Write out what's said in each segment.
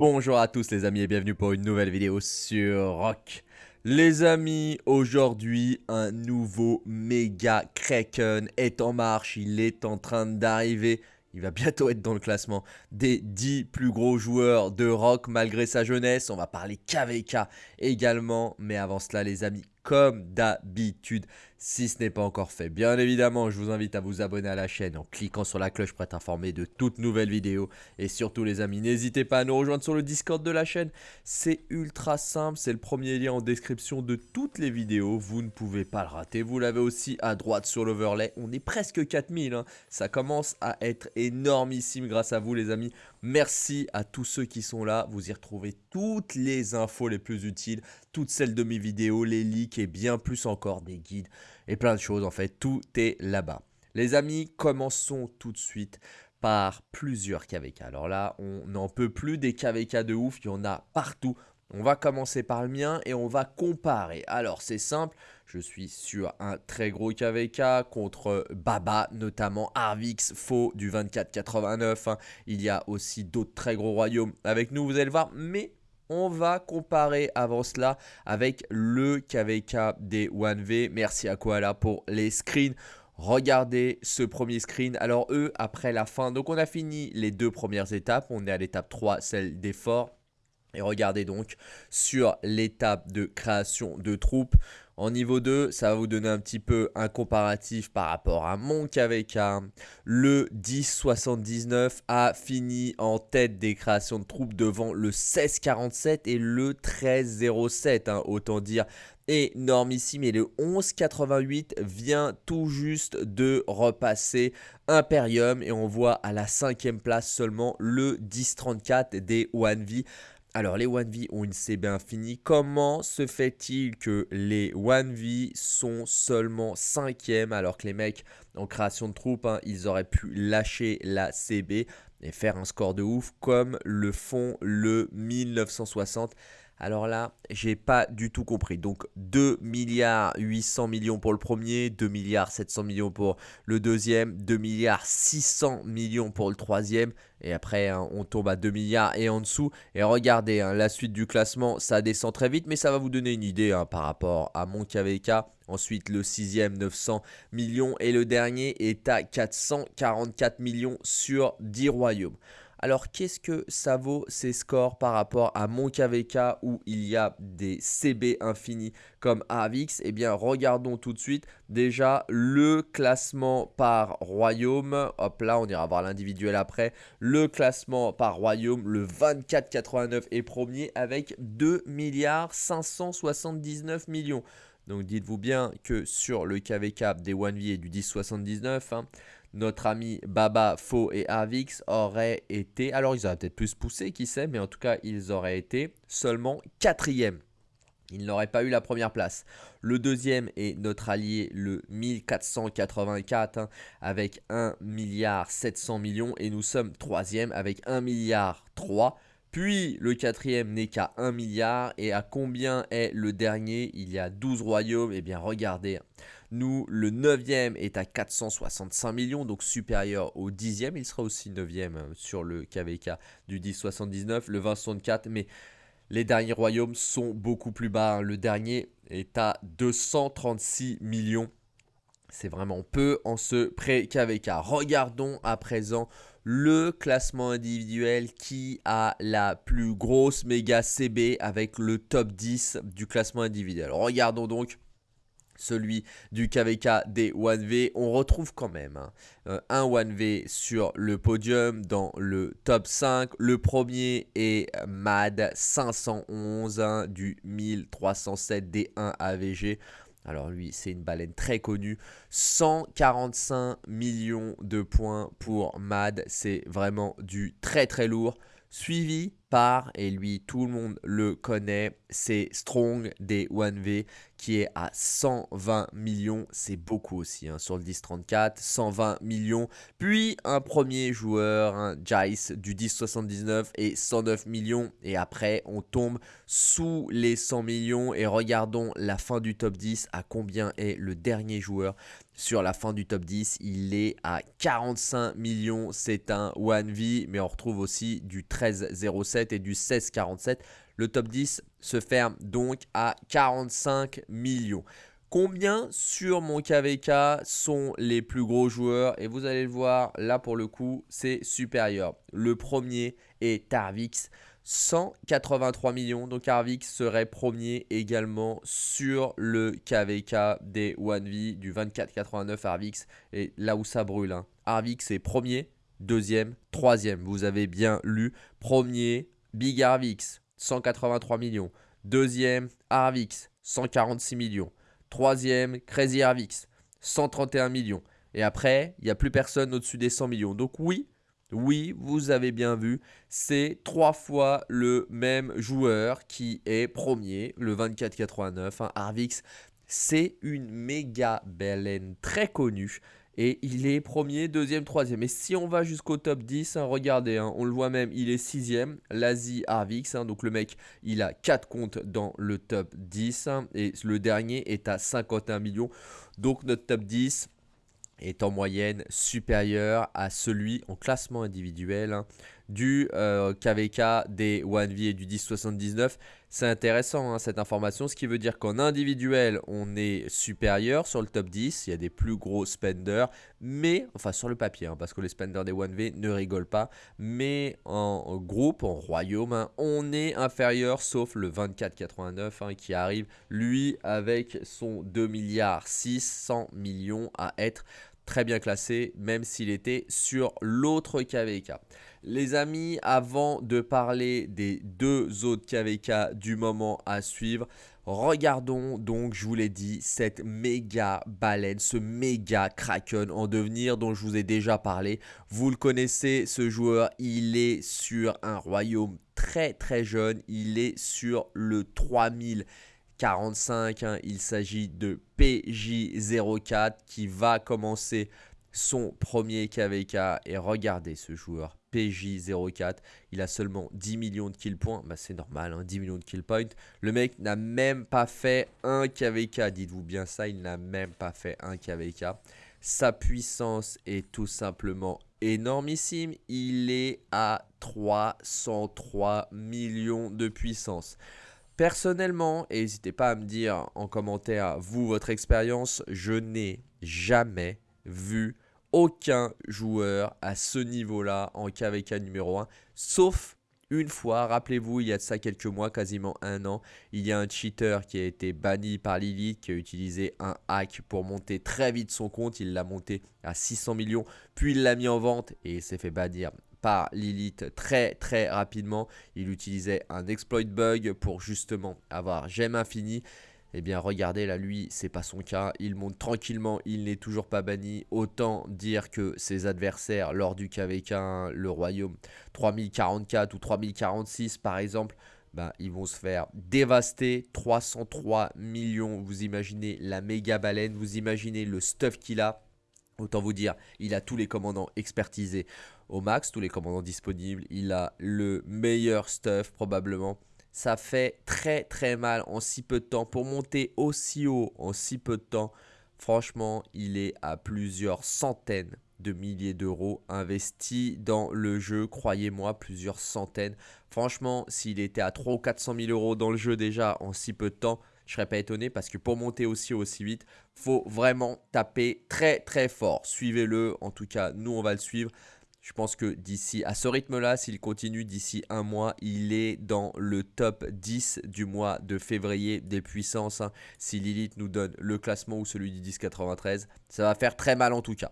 Bonjour à tous les amis et bienvenue pour une nouvelle vidéo sur Rock. Les amis, aujourd'hui un nouveau méga Kraken est en marche, il est en train d'arriver. Il va bientôt être dans le classement des 10 plus gros joueurs de rock malgré sa jeunesse. On va parler KVK également. Mais avant cela les amis, comme d'habitude, si ce n'est pas encore fait. Bien évidemment, je vous invite à vous abonner à la chaîne en cliquant sur la cloche pour être informé de toutes nouvelles vidéos. Et surtout les amis, n'hésitez pas à nous rejoindre sur le Discord de la chaîne. C'est ultra simple, c'est le premier lien en description de toutes les vidéos. Vous ne pouvez pas le rater. Vous l'avez aussi à droite sur l'overlay. On est presque 4000, hein. ça commence à être énormissime grâce à vous les amis. Merci à tous ceux qui sont là. Vous y retrouvez toutes les infos les plus utiles, toutes celles de mes vidéos, les leaks et bien plus encore des guides et plein de choses en fait. Tout est là-bas. Les amis, commençons tout de suite par plusieurs KVK. Alors là, on n'en peut plus des KVK de ouf, il y en a partout. On va commencer par le mien et on va comparer. Alors c'est simple, je suis sur un très gros KVK contre Baba, notamment Arvix, faux du 2489. Hein. Il y a aussi d'autres très gros royaumes avec nous, vous allez le voir. Mais on va comparer avant cela avec le KVK des 1V. Merci à Koala pour les screens. Regardez ce premier screen. Alors eux, après la fin, donc on a fini les deux premières étapes. On est à l'étape 3, celle des forts. Et regardez donc sur l'étape de création de troupes. En niveau 2, ça va vous donner un petit peu un comparatif par rapport à mon KVK. Le 1079 a fini en tête des créations de troupes devant le 1647 et le 1307. Hein, autant dire énormissime. Et le 1188 vient tout juste de repasser Imperium. Et on voit à la cinquième place seulement le 1034 des 1V. Alors les 1V ont une CB infinie. Comment se fait-il que les 1V sont seulement 5e alors que les mecs en création de troupes, hein, ils auraient pu lâcher la CB et faire un score de ouf comme le font le 1960 alors là, j'ai pas du tout compris. Donc 2 milliards 800 millions pour le premier, 2 milliards 700 millions pour le deuxième, 2 milliards 600 millions pour le troisième. Et après, hein, on tombe à 2 milliards et en dessous. Et regardez, hein, la suite du classement, ça descend très vite. Mais ça va vous donner une idée hein, par rapport à mon KVK. Ensuite, le sixième, 900 millions. Et le dernier est à 444 millions sur 10 royaumes. Alors qu'est-ce que ça vaut ces scores par rapport à mon KVK où il y a des CB infinis comme Avix Eh bien regardons tout de suite déjà le classement par royaume. Hop là on ira voir l'individuel après. Le classement par royaume, le 24,89 est premier avec 2 milliards 579 millions. Donc dites-vous bien que sur le KVK des 1V et du 1079, hein, notre ami Baba, Faux et Avix auraient été, alors ils auraient peut-être plus poussé, qui sait, mais en tout cas ils auraient été seulement quatrième. Ils n'auraient pas eu la première place. Le deuxième est notre allié, le 1484, hein, avec 1 milliard 700 millions. Et nous sommes troisième avec 1 milliard 3. Puis le quatrième n'est qu'à 1 milliard. Et à combien est le dernier? Il y a 12 royaumes. Eh bien regardez. Nous, le 9e est à 465 millions, donc supérieur au 10e. Il sera aussi 9e euh, sur le KVK du 1079, le 2064. Mais les derniers royaumes sont beaucoup plus bas. Hein. Le dernier est à 236 millions. C'est vraiment peu en ce pré-KVK. Regardons à présent le classement individuel qui a la plus grosse méga CB avec le top 10 du classement individuel. Regardons donc celui du KVK des 1V, on retrouve quand même hein, euh, un 1V sur le podium dans le top 5. Le premier est MAD 511 hein, du 1307 D1 AVG. Alors lui, c'est une baleine très connue. 145 millions de points pour MAD. C'est vraiment du très très lourd. Suivi par, et lui tout le monde le connaît, c'est Strong des 1V qui est à 120 millions, c'est beaucoup aussi hein, sur le 10-34, 120 millions. Puis un premier joueur, un Jice du 10-79 et 109 millions. Et après on tombe sous les 100 millions. Et regardons la fin du top 10 à combien est le dernier joueur. Sur la fin du top 10, il est à 45 millions, c'est un 1V, mais on retrouve aussi du 13-07 17 et du 16-47. Le top 10 se ferme donc à 45 millions. Combien sur mon KVK sont les plus gros joueurs? Et vous allez le voir, là pour le coup, c'est supérieur. Le premier est Tarvix, 183 millions. Donc Tarvix serait premier également sur le KVK des 1V du 24,89 Arvix. Et là où ça brûle, hein. Est premier, deuxième, troisième. Vous avez bien lu. Premier, Big Arvix, 183 millions. Deuxième, Arvix, 146 millions. Troisième, Crazy Arvix, 131 millions. Et après, il n'y a plus personne au-dessus des 100 millions. Donc oui, oui, vous avez bien vu, c'est trois fois le même joueur qui est premier, le 24,89. Hein, Arvix, c'est une méga baleine très connue. Et il est premier, deuxième, troisième. Et si on va jusqu'au top 10, hein, regardez, hein, on le voit même, il est sixième. L'Asie Arvix, hein, donc le mec, il a 4 comptes dans le top 10. et le dernier est à 51 millions. Donc notre top 10, est en moyenne supérieur à celui en classement individuel hein, du KVK euh, des 1V et du 1079. C'est intéressant hein, cette information, ce qui veut dire qu'en individuel, on est supérieur sur le top 10, il y a des plus gros spenders, mais, enfin sur le papier, hein, parce que les spenders des 1V ne rigolent pas, mais en, groupe, en royaume, on est inférieur, sauf le 2489 qui arrive, lui, avec son 2 milliards 600 millions à être très bien classé, même s'il était sur l'autre KVK. Les amis, avant de parler des deux autres KVK du moment à suivre, regardons donc, je vous l'ai dit, cette méga baleine, ce méga kraken en devenir dont je vous ai déjà parlé. Vous le connaissez, ce joueur, il est sur un royaume très très jeune, il est sur le 3000 45. Hein. il s'agit de PJ04 qui va commencer son premier KVK. Et regardez ce joueur, PJ04. Il a seulement 10 millions de kill points. Bah, c'est normal, 10 hein, millions de kill points. Le mec n'a même pas fait un KVK. Dites-vous bien ça, il n'a même pas fait un KVK. Sa puissance est tout simplement énormissime. Il est à 303 millions de puissance. Personnellement, et n'hésitez pas à me dire en commentaire, vous, votre expérience, je n'ai jamais vu aucun joueur à ce niveau-là en KVK numéro 1, sauf une fois, rappelez-vous, il y a de ça quelques mois, quasiment un an, il y a un cheater qui a été banni par Lilith, qui a utilisé un hack pour monter très vite son compte, il l'a monté à 600 millions, puis il l'a mis en vente et s'est fait bannir par Lilith très très rapidement. Il utilisait un exploit bug pour justement avoir gemme infini. Eh bien regardez là lui c'est pas son cas, il monte tranquillement, il n'est toujours pas banni, autant dire que ses adversaires lors du KVK, le royaume 3044 ou 3046 par exemple, ben, ils vont se faire dévaster, 303 millions, vous imaginez la méga baleine, vous imaginez le stuff qu'il a, autant vous dire, il a tous les commandants expertisés au max, tous les commandants disponibles. Il a le meilleur stuff probablement. Ça fait très très mal en si peu de temps. Pour monter aussi haut en si peu de temps, franchement, il est à plusieurs centaines de milliers d'euros investis dans le jeu. Croyez-moi, plusieurs centaines. Franchement, s'il était à 300 ou 400 000 euros dans le jeu déjà en si peu de temps, je serais pas étonné parce que pour monter aussi aussi vite, faut vraiment taper très très fort. Suivez-le, en tout cas, nous on va le suivre. Je pense que d'ici, à ce rythme-là, s'il continue d'ici un mois, il est dans le top 10 du mois de février des puissances. Hein. Si Lilith nous donne le classement ou celui du 1093, ça va faire très mal en tout cas.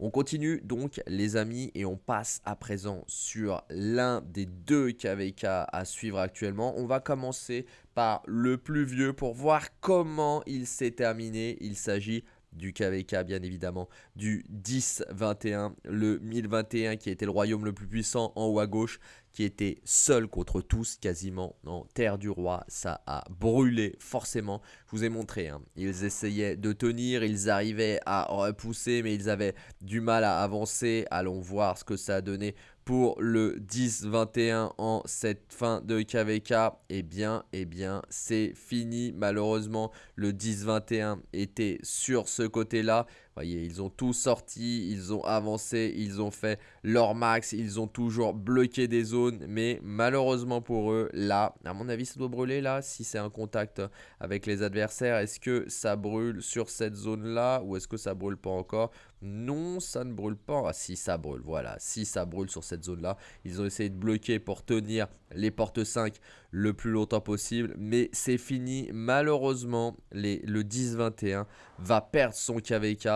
On continue donc les amis et on passe à présent sur l'un des deux KVK à suivre actuellement. On va commencer par le plus vieux pour voir comment il s'est terminé. Il s'agit du KVK bien évidemment, du 10-21, le 1021 qui était le royaume le plus puissant en haut à gauche, qui était seul contre tous quasiment en terre du roi, ça a brûlé forcément, je vous ai montré, hein. ils essayaient de tenir, ils arrivaient à repousser mais ils avaient du mal à avancer, allons voir ce que ça a donné pour le 10-21 en cette fin de KVK, eh bien, eh bien, c'est fini. Malheureusement, le 10-21 était sur ce côté-là. Voyez, ils ont tout sorti, ils ont avancé, ils ont fait leur max, ils ont toujours bloqué des zones, mais malheureusement pour eux, là, à mon avis, ça doit brûler là, si c'est un contact avec les adversaires. Est-ce que ça brûle sur cette zone-là ou est-ce que ça brûle pas encore? Non, ça ne brûle pas. Ah, si, ça brûle, voilà. Si ça brûle sur cette zone-là, ils ont essayé de bloquer pour tenir les portes 5 le plus longtemps possible, mais c'est fini. Malheureusement, le 10-21 va perdre son KVK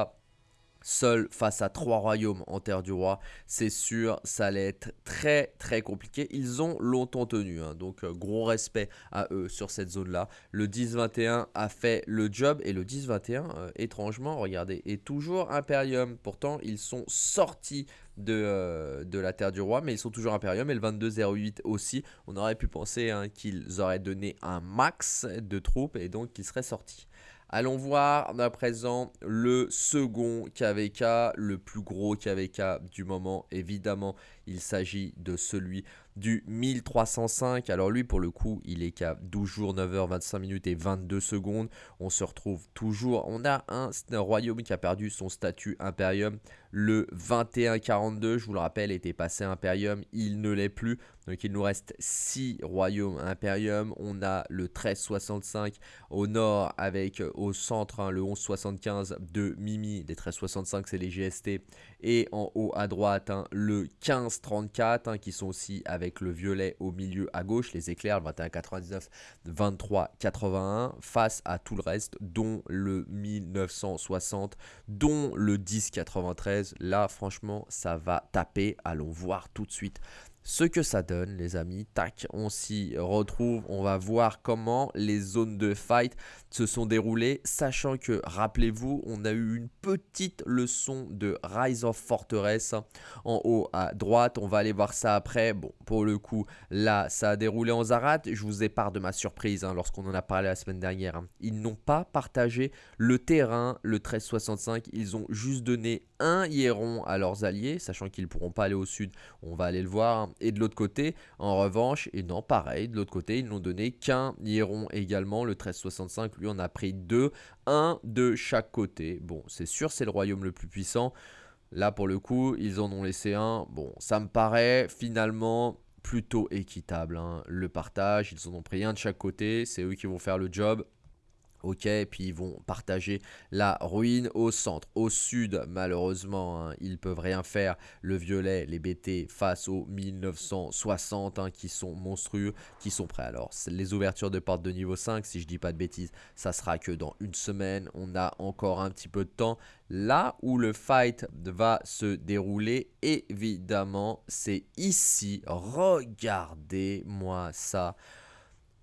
seul face à trois royaumes en terre du roi, c'est sûr, ça allait être très très compliqué. Ils ont longtemps tenu, hein, donc euh, gros respect à eux sur cette zone-là. Le 10-21 a fait le job et le 10-21, euh, étrangement, regardez, est toujours Imperium. Pourtant, ils sont sortis de, euh, de, la Terre du Roi, mais ils sont toujours Imperium et le 22-08 aussi. On aurait pu penser hein, qu'ils auraient donné un max de troupes et donc qu'ils seraient sortis. Allons voir à présent le second KVK, le plus gros KVK du moment. Évidemment, il s'agit de celui du 1305. Alors lui, pour le coup, il est qu'à 12 jours, 9h, 25 minutes et 22 secondes. On se retrouve toujours. On a un, royaume qui a perdu son statut Imperium. Le 2142, je vous le rappelle, était passé Imperium. Il ne l'est plus. Donc il nous reste 6 royaumes Imperium. On a le 1365 au nord avec euh, au centre hein, le 1175 de Mimi. Les 1365 c'est les GST. Et en haut à droite hein, le 1534 hein, qui sont aussi avec le violet au milieu à gauche. Les éclairs le 2199, 2381 face à tout le reste dont le 1960, dont le 1093. Là franchement ça va taper. Allons voir tout de suite ce que ça donne les amis. Tac, on s'y retrouve. On va voir comment les zones de fight se sont déroulées. Sachant que, rappelez-vous, on a eu une petite leçon de Rise of Fortress en haut à droite. On va aller voir ça après. Bon, pour le coup, là, ça a déroulé en Zarat. Je vous épare de ma surprise hein, lorsqu'on en a parlé la semaine dernière. Hein. Ils n'ont pas partagé le terrain, le 1365. Ils ont juste donné un Hieron à leurs alliés, sachant qu'ils ne pourront pas aller au sud. On va aller le voir. Et de l'autre côté, en revanche, et non, pareil, de l'autre côté, ils n'ont donné qu'un Hieron également. Le 1365, lui, on a pris deux, un de chaque côté. Bon, c'est sûr, c'est le royaume le plus puissant. Là, pour le coup, ils en ont laissé un. Bon, ça me paraît finalement plutôt équitable. Hein. Le partage, ils en ont pris un de chaque côté. C'est eux qui vont faire le job. Ok, puis ils vont partager la ruine au centre. Au sud, malheureusement, hein, ils peuvent rien faire. Le violet, les BT face aux 1960 hein, qui sont monstrueux, qui sont prêts. Alors, les ouvertures de porte de niveau 5, si je dis pas de bêtises, ça sera que dans une semaine. On a encore un petit peu de temps. Là où le fight va se dérouler, évidemment, c'est ici. Regardez-moi ça.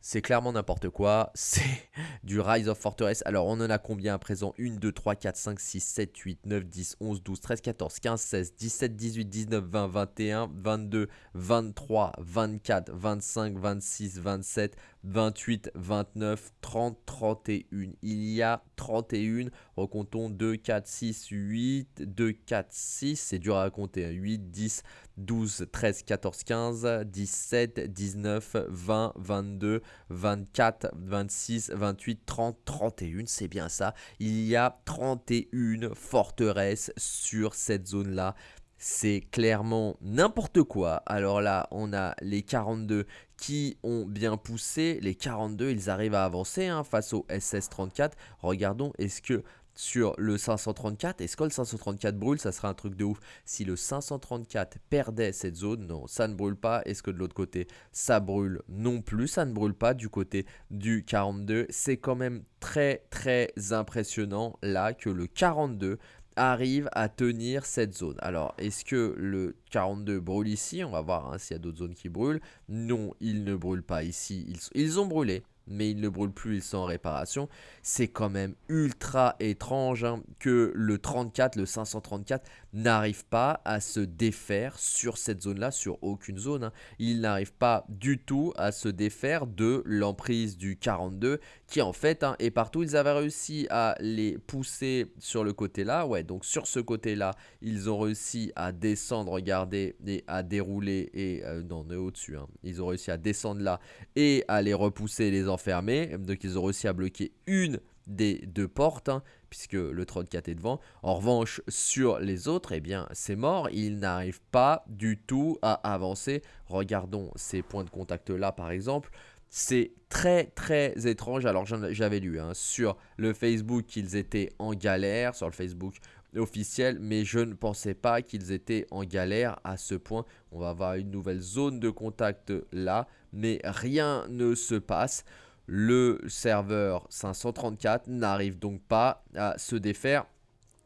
C'est clairement n'importe quoi. C'est du Rise of Fortress. Alors, on en a combien à présent? 1, 2, 3, 4, 5, 6, 7, 8, 9, 10, 11, 12, 13, 14, 15, 16, 17, 18, 19, 20, 21, 22, 23, 24, 25, 26, 27, 28, 29, 30, 31. Il y a 31. Recomptons 2, 4, 6, 8, 2, 4, 6. C'est dur à compter. 8, 10, 12, 13, 14, 15, 17, 19, 20, 22, 24, 26, 28, 30, 31. C'est bien ça. Il y a 31 forteresses sur cette zone-là c'est clairement n'importe quoi. Alors là, on a les 42 qui ont bien poussé. Les 42, ils arrivent à avancer hein, face au SS34. Regardons, est-ce que sur le 534, est-ce que le 534 brûle? Ça sera un truc de ouf. Si le 534 perdait cette zone, non, ça ne brûle pas. Est-ce que de l'autre côté, ça brûle Non plus, ça ne brûle pas du côté du 42. C'est quand même très très impressionnant là que le 42 arrive à tenir cette zone. Alors, est-ce que le 42 brûle ici? On va voir hein, s'il y a d'autres zones qui brûlent. Non, il ne brûle pas ici. Ils ont brûlé, mais ils ne brûlent plus, ils sont en réparation. C'est quand même ultra étrange hein, que le 34, le 534, n'arrive pas à se défaire sur cette zone-là, sur aucune zone. Hein. Il n'arrive pas du tout à se défaire de l'emprise du 42, qui en fait hein, est partout. Ils avaient réussi à les pousser sur le côté-là. Ouais, donc sur ce côté-là, ils ont réussi à descendre, regardez, et à dérouler, et euh, non, on est au-dessus. Ils ont réussi à descendre là et à les repousser, les enfermer. Donc ils ont réussi à bloquer une des deux portes, hein, puisque le 34 est devant. En revanche, sur les autres, eh bien, c'est mort. Il n'arrive pas du tout à avancer. Regardons ces points de contact-là, par exemple. C'est très très étrange. Alors j'avais lu hein, sur le Facebook qu'ils étaient en galère, sur le Facebook officiel, mais je ne pensais pas qu'ils étaient en galère à ce point. On va avoir une nouvelle zone de contact là, mais rien ne se passe. Le serveur 534 n'arrive donc pas à se défaire.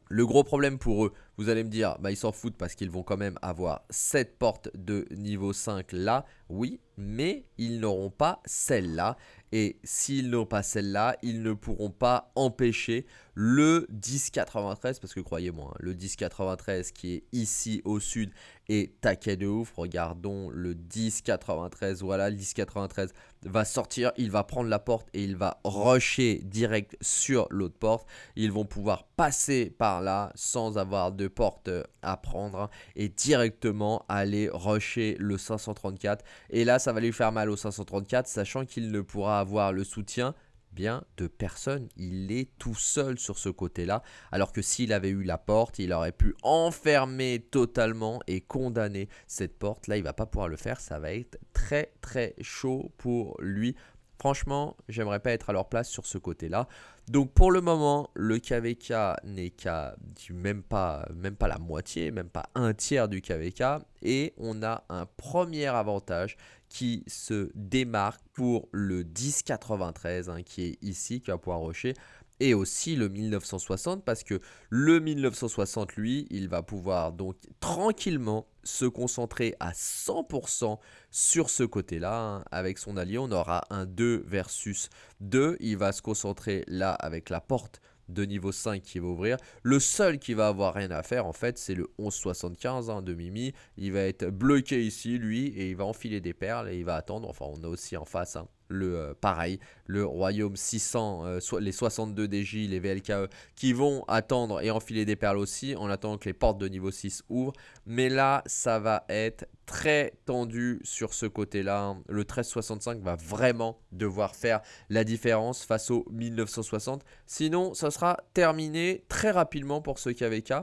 Le gros problème pour eux, vous allez me dire, bah, ils s'en foutent parce qu'ils vont quand même avoir cette porte de niveau 5 là. Oui, mais ils n'auront pas celle-là. Et s'ils n'ont pas celle-là, ils ne pourront pas empêcher le 1093. Parce que croyez-moi, hein, le 1093 qui est ici au sud est taquet de ouf. Regardons le 1093. Voilà, le 1093 va sortir. Il va prendre la porte et il va rusher direct sur l'autre porte. Ils vont pouvoir passer par là sans avoir de porte à prendre et directement aller rusher le 534. Et là, ça va lui faire mal au 534, sachant qu'il ne pourra avoir le soutien bien de personne. Il est tout seul sur ce côté-là. Alors que s'il avait eu la porte, il aurait pu enfermer totalement et condamner cette porte. Là, il va pas pouvoir le faire. Ça va être très très chaud pour lui. Franchement, j'aimerais pas être à leur place sur ce côté-là. Donc pour le moment, le KVK n'est qu'à même pas, même pas la moitié, même pas un tiers du KVK. Et on a un premier avantage qui se démarque pour le 1093 hein, qui est ici, qui va pouvoir rocher et aussi le 1960 parce que le 1960 lui il va pouvoir donc tranquillement se concentrer à 100% sur ce côté là hein. avec son allié on aura un 2 versus 2 il va se concentrer là avec la porte de niveau 5 qui va ouvrir. Le seul qui va avoir rien à faire en fait c'est le 1175 hein, de Mimi. Il va être bloqué ici lui et il va enfiler des perles et il va attendre. Enfin on a aussi en face hein, le euh, pareil, le royaume 600, euh, les 62 DJ, les VLKE qui vont attendre et enfiler des perles aussi en attendant que les portes de niveau 6 ouvrent. Mais là ça va être très tendu sur ce côté-là. Le 1365 va vraiment devoir faire la différence face au 1960. Sinon, ça sera terminé très rapidement pour ce KVK.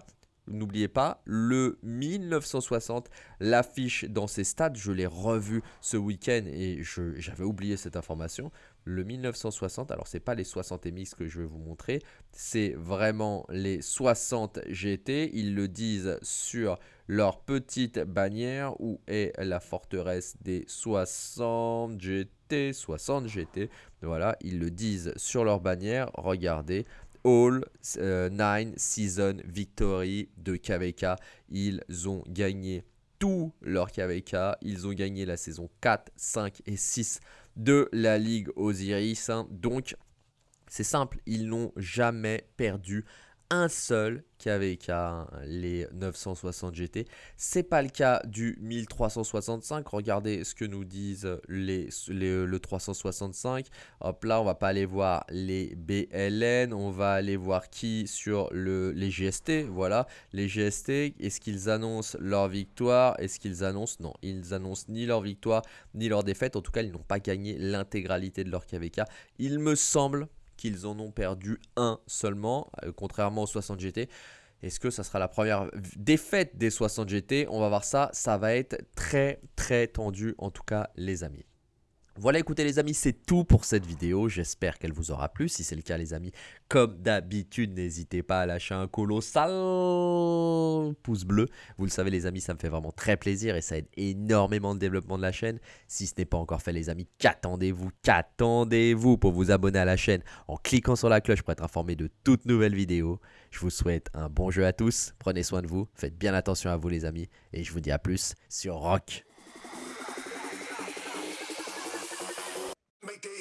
N'oubliez pas, le 1960 l'affiche dans ses stats. Je l'ai revu ce week-end et j'avais oublié cette information. Le 1960, alors c'est pas les 60 MX que je vais vous montrer, c'est vraiment les 60 GT. Ils le disent sur leur petite bannière où est la forteresse des 60 GT, 60 GT. Voilà, ils le disent sur leur bannière. Regardez, All 9 euh, Season Victory de KVK. Ils ont gagné tout leur KVK. Ils ont gagné la saison 4, 5 et 6 de la Ligue Osiris. Donc, c'est simple, ils n'ont jamais perdu un seul KVK, les 960 GT. C'est pas le cas du 1365. Regardez ce que nous disent les, le 365. Hop là, on va pas aller voir les BLN. On va aller voir qui sur le, les GST. Voilà, les GST. Est-ce qu'ils annoncent leur victoire? Est-ce qu'ils annoncent? Non, ils annoncent ni leur victoire ni leur défaite. En tout cas, ils n'ont pas gagné l'intégralité de leur KVK. Il me semble qu'ils en ont perdu un seulement, euh, contrairement aux 60 GT. Est-ce que ça sera la première défaite des 60 GT On va voir ça, ça va être très très tendu en tout cas les amis. Voilà, écoutez les amis, c'est tout pour cette vidéo. J'espère qu'elle vous aura plu. Si c'est le cas les amis, comme d'habitude, n'hésitez pas à lâcher un colossal pouce bleu. Vous le savez les amis, ça me fait vraiment très plaisir et ça aide énormément le développement de la chaîne. Si ce n'est pas encore fait les amis, qu'attendez-vous? Qu'attendez-vous pour vous abonner à la chaîne en cliquant sur la cloche pour être informé de toutes nouvelles vidéos? Je vous souhaite un bon jeu à tous. Prenez soin de vous. Faites bien attention à vous les amis. Et je vous dis à plus sur Rock. make day